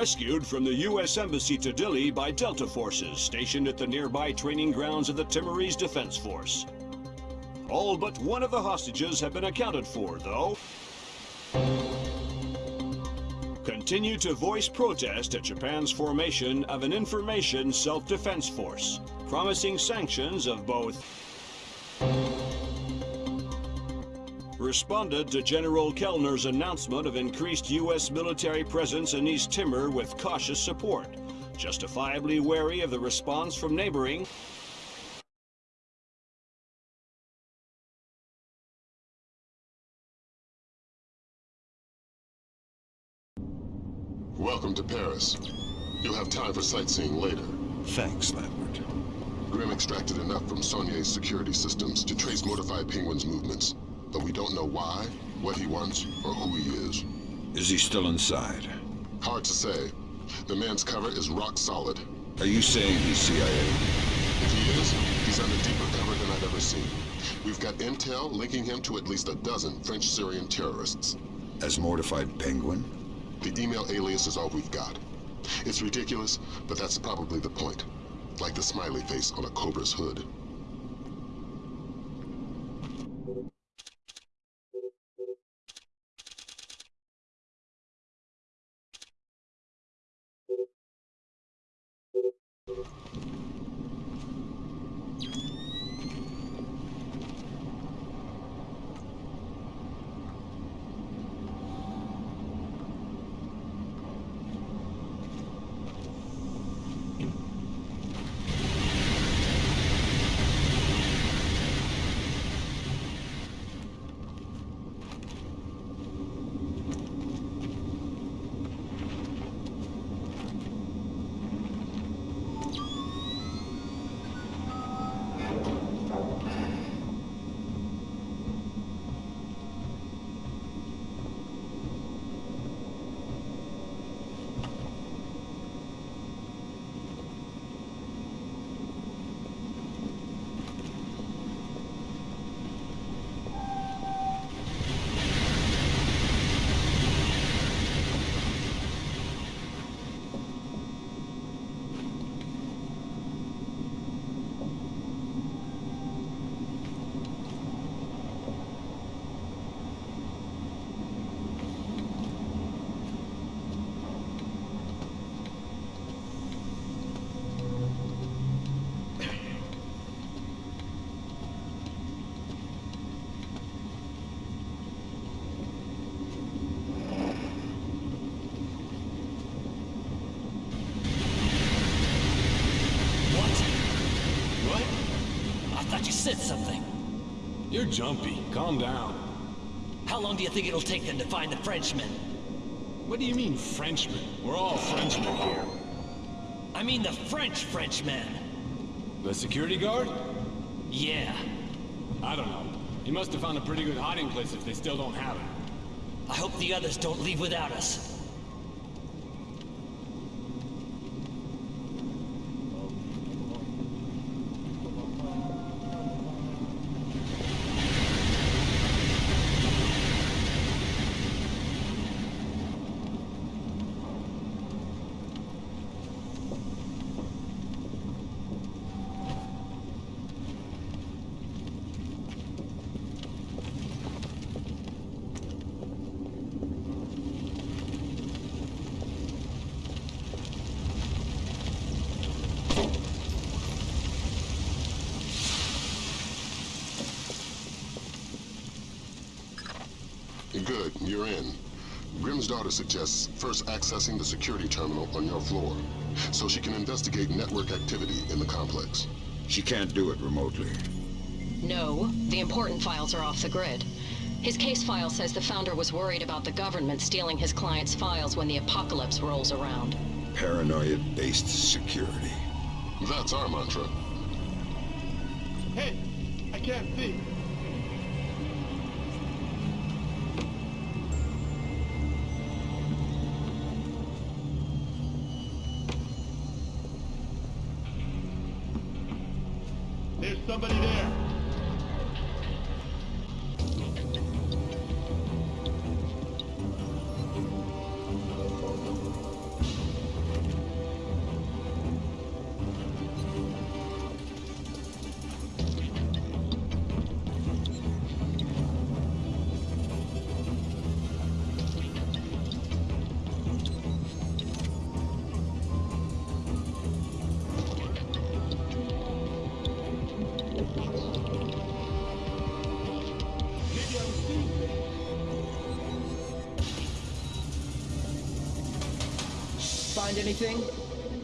Rescued from the U.S. Embassy to Dili by Delta forces stationed at the nearby training grounds of the Timorese Defense Force. All but one of the hostages have been accounted for, though. Continue to voice protest at Japan's formation of an information self-defense force, promising sanctions of both responded to General Kellner's announcement of increased U.S. military presence in East Timor with cautious support, justifiably wary of the response from neighboring Welcome to Paris. You'll have time for sightseeing later. Thanks, Lambert. Grim extracted enough from Saulnier's security systems to trace Mortified Penguin's movements. But we don't know why, what he wants, or who he is. Is he still inside? Hard to say. The man's cover is rock solid. Are you saying he's CIA? If he is, he's under deeper cover than I've ever seen. We've got intel linking him to at least a dozen French-Syrian terrorists. As Mortified Penguin? The email alias is all we've got. It's ridiculous, but that's probably the point. Like the smiley face on a Cobra's hood. You're jumpy. Calm down. How long do you think it'll take them to find the Frenchmen? What do you mean, Frenchmen? We're all Frenchmen here. I mean the French Frenchmen. The security guard? Yeah. I don't know. He must have found a pretty good hiding place if they still don't have it. I hope the others don't leave without us. Good, you're in. Grimsdottir suggests first accessing the security terminal on your floor, so she can investigate network activity in the complex. She can't do it remotely. No, the important files are off the grid. His case file says the founder was worried about the government stealing his client's files when the apocalypse rolls around. Paranoia-based security. That's our mantra. Hey, I can't see. Find anything?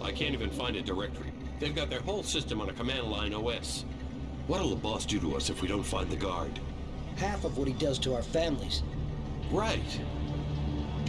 I can't even find a directory. They've got their whole system on a command line OS. What'll the boss do to us if we don't find the guard? Half of what he does to our families. Right.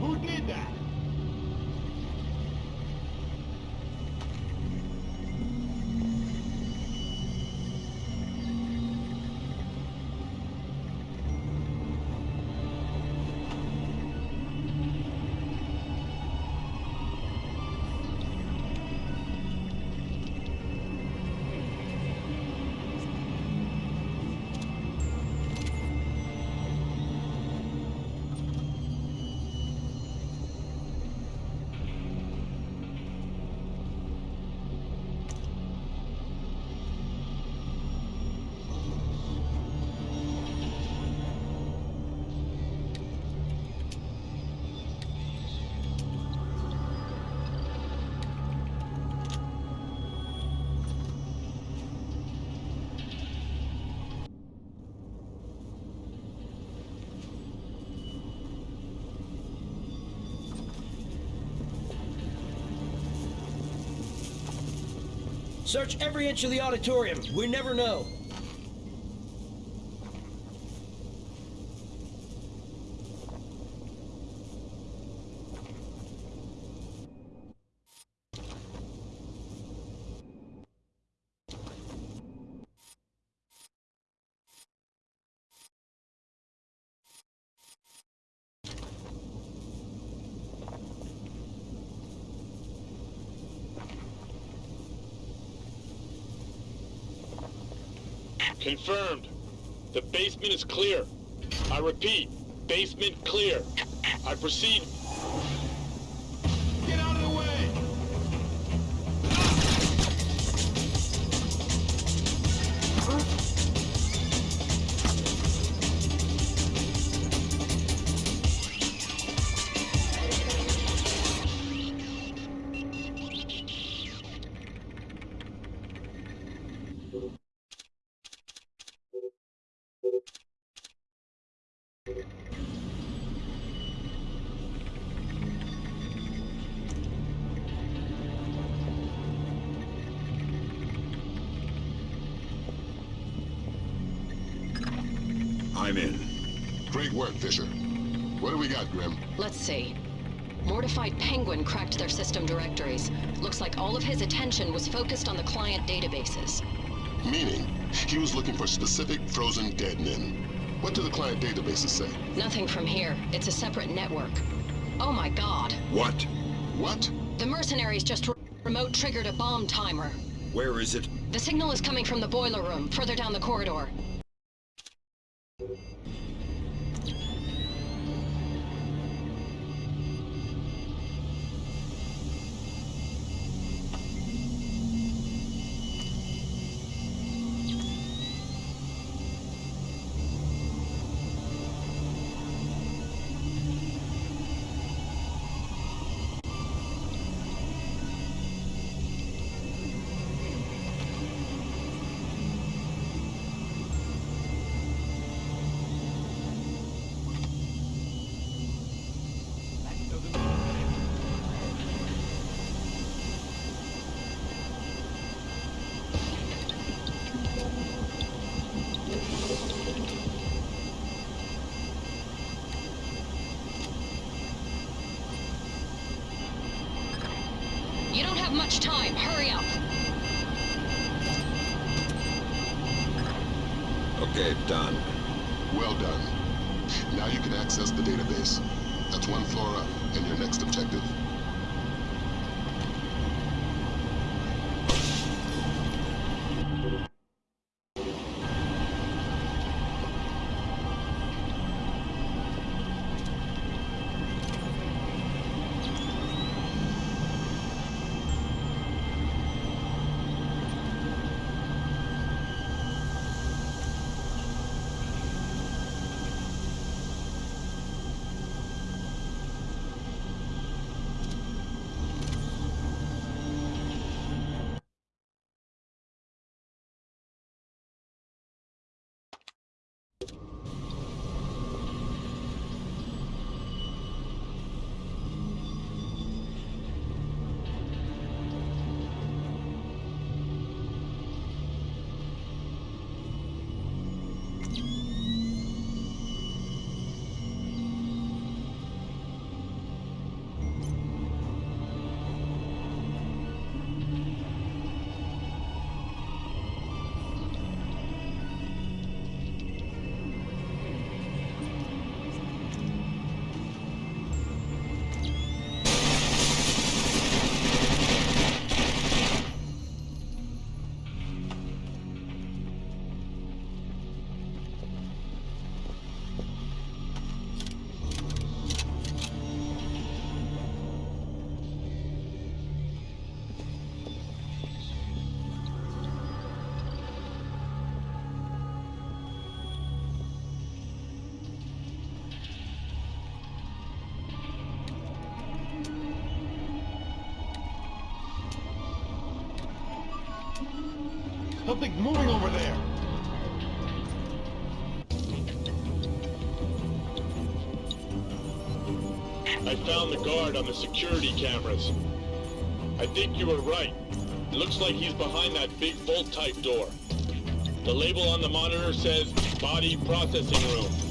Who did that? Search every inch of the auditorium. We never know. Confirmed. The basement is clear. I repeat, basement clear. I proceed. I'm in. Great work, Fisher. What do we got, Grim? Let's see. Mortified Penguin cracked their system directories. Looks like all of his attention was focused on the client databases. Meaning, he was looking for specific frozen dead men. What do the client databases say? Nothing from here. It's a separate network. Oh my god. What? What? The mercenaries just re- remote triggered a bomb timer. Where is it? The signal is coming from the boiler room, further down the corridor. You don't have much time. Hurry up. Okay, done. Well done. Now you can access the database. That's one floor up, and your next objective. I found the guard on the security cameras. I think you were right. It looks like he's behind that big bolt-type door. The label on the monitor says Body Processing Room.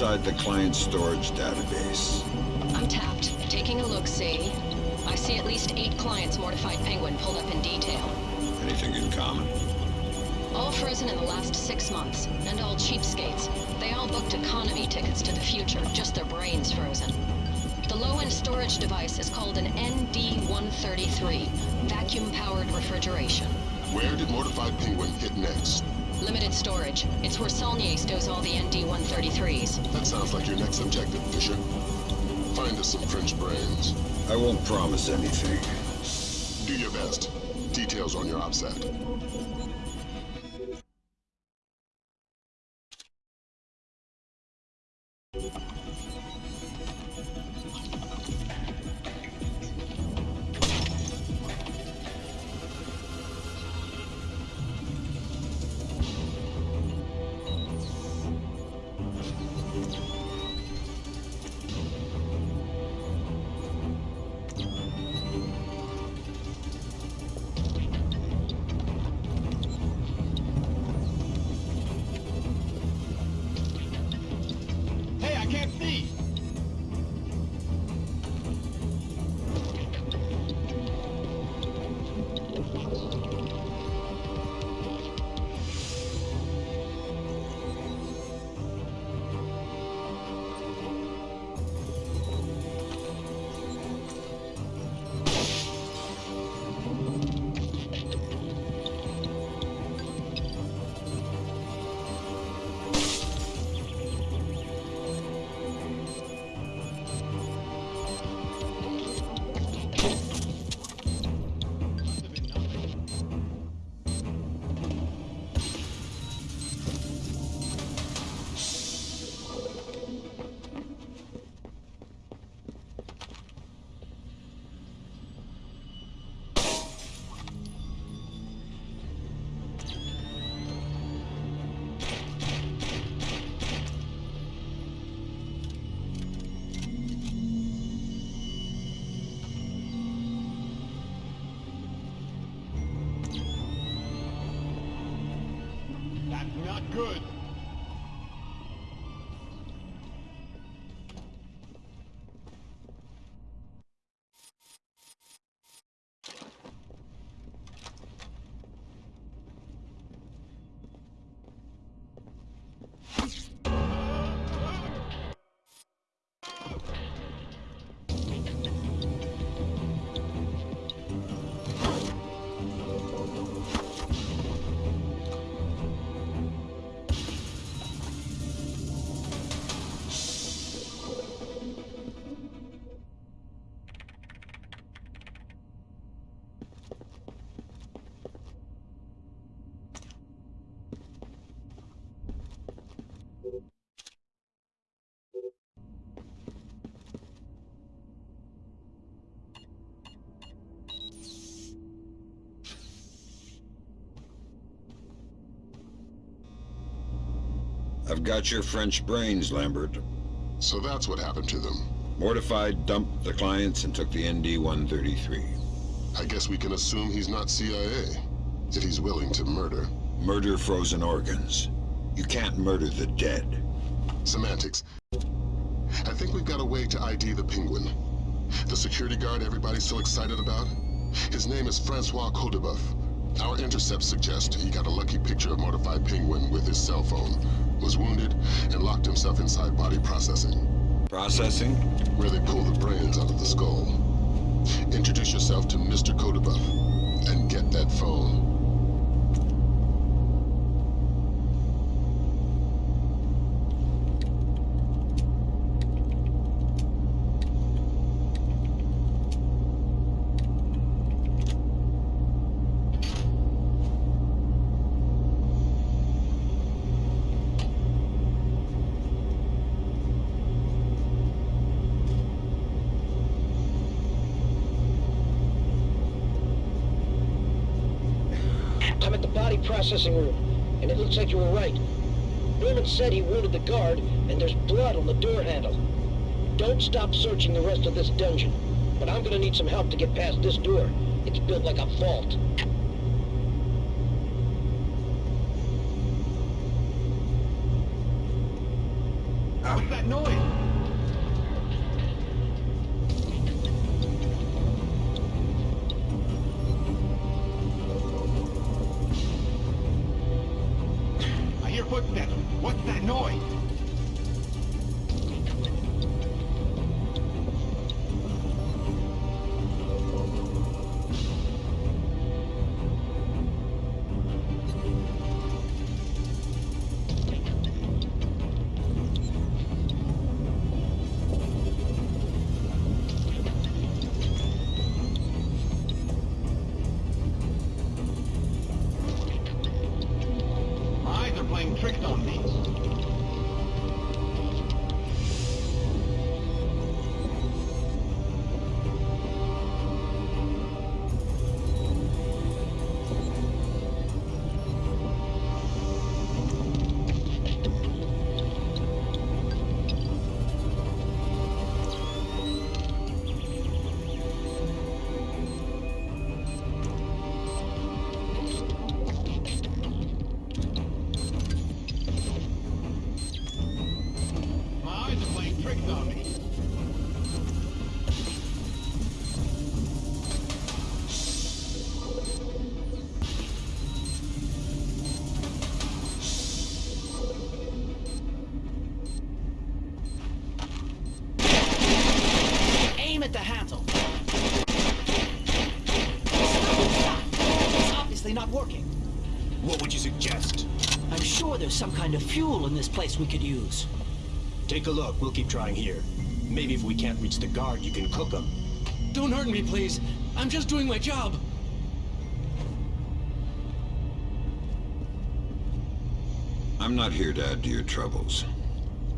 Inside the client storage database. I'm tapped. Taking a look-see. I see at least eight clients Mortified Penguin pulled up in detail. Anything in common? All frozen in the last six months, and all cheapskates. They all booked economy tickets to the future, just their brains frozen. The low-end storage device is called an ND-133, vacuum-powered refrigeration. Where did Mortified Penguin hit next? Limited storage. It's where Saulnier stows all the ND-133s. That sounds like your next objective, Fisher. Find us some French brains. I won't promise anything. Do your best. Details on your OPSAT. Good. I've got your French brains, Lambert. So that's what happened to them. Mortified dumped the clients and took the ND-133. I guess we can assume he's not CIA, if he's willing to murder. Murder frozen organs. You can't murder the dead. Semantics. I think we've got a way to ID the penguin. The security guard everybody's so excited about? His name is Francois Codebuff. Our intercepts suggest he got a lucky picture of Mortified Penguin with his cell phone, was wounded, and locked himself inside body processing, Processing? where they pull the brains out of the skull. Introduce yourself to Mr. Codebuff, and get that phone. Processing room, and it looks like you were right. Norman said he wounded the guard, and there's blood on the door handle. Don't stop searching the rest of this dungeon, but I'm gonna need some help to get past this door. It's built like a vault. What's that noise? Playing tricks on me. Fuel in this place we could use. Take a look. We'll keep trying here. Maybe if we can't reach the guard, you can cook them. Don't hurt me, please. I'm just doing my job. I'm not here to add to your troubles.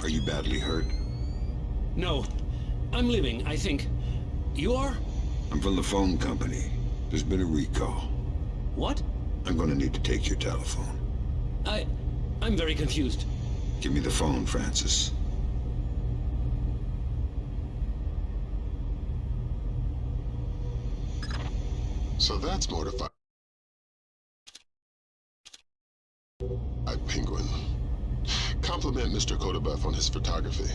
Are you badly hurt? No. I'm living, I think. You are? I'm from the phone company. There's been a recall. What? I'm gonna need to take your telephone. I... I'm very confused. Give me the phone, Francis. So that's mortified. I Penguin. Compliment Mr. Kodabuff on his photography.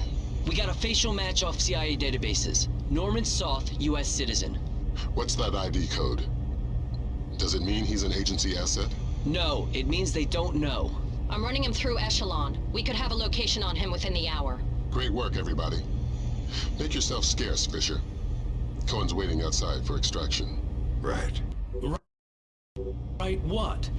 We got a facial match off CIA databases. Norman Soth, U.S. citizen. What's that ID code? Does it mean he's an agency asset? No, it means they don't know. I'm running him through Echelon. We could have a location on him within the hour. Great work, everybody. Make yourself scarce, Fisher. Cohen's waiting outside for extraction. Right. Right Right. what?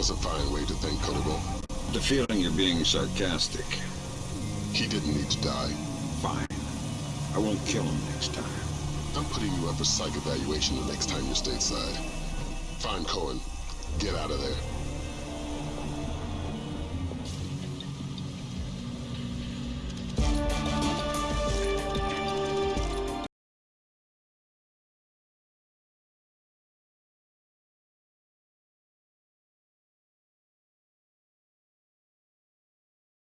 Was a fine way to thank Kodabuff. The feeling you're being sarcastic. He didn't need to die. Fine. I won't kill him next time. I'm putting you up for psych evaluation the next time you're stateside. Fine, Cohen. Get out of there.